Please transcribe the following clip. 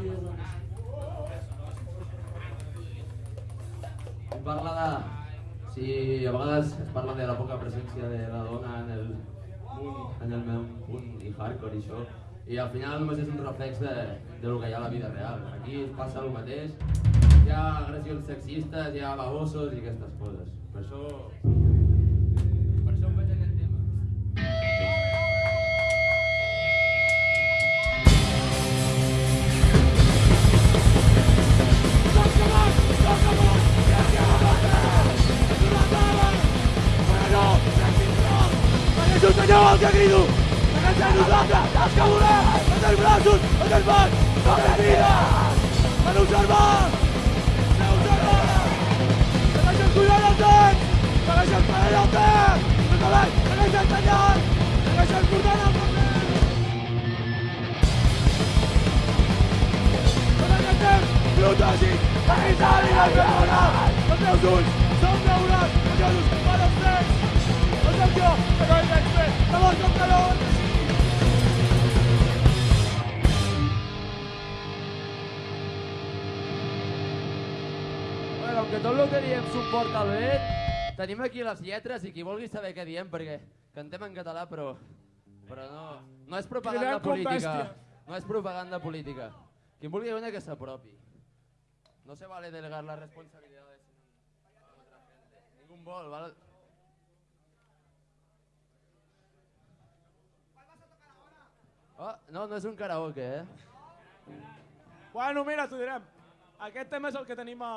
I parla de... Si a vegades es parla de la poca presència de la dona en el en el meu punt i hardcore i això, i al final només és un reflex de, de lo que hi ha a la vida real. Aquí passa el mateix, hi ha agressions sexistes, hi ha babosos i aquestes coses. Per. El que crido! Defensem nosaltres, els que volem! Els dels braços, els dels mans, els dels vides! A observar! A observar! Segueixen cuidant el temps! Segueixen parant el temps! El cavall, segueixen tallant! Segueixen portant el paper! Tot aquest temps, protègic, aguisant i desvergonat! Els meus ulls són daurats, Bueno, que tot el que diem suporta el vent, tenim aquí les lletres i qui vulgui saber què diem, perquè cantem en català, però, però no, no és propaganda com política. No és propaganda política. Qui vulgui una que s'apropi. No se vale delegar las responsabilidades a otra gente. Ningún vol, ¿vale? Oh, no, no és un karaoke, eh? Bueno, mira, t'ho direm. Aquest tema és el que tenim a...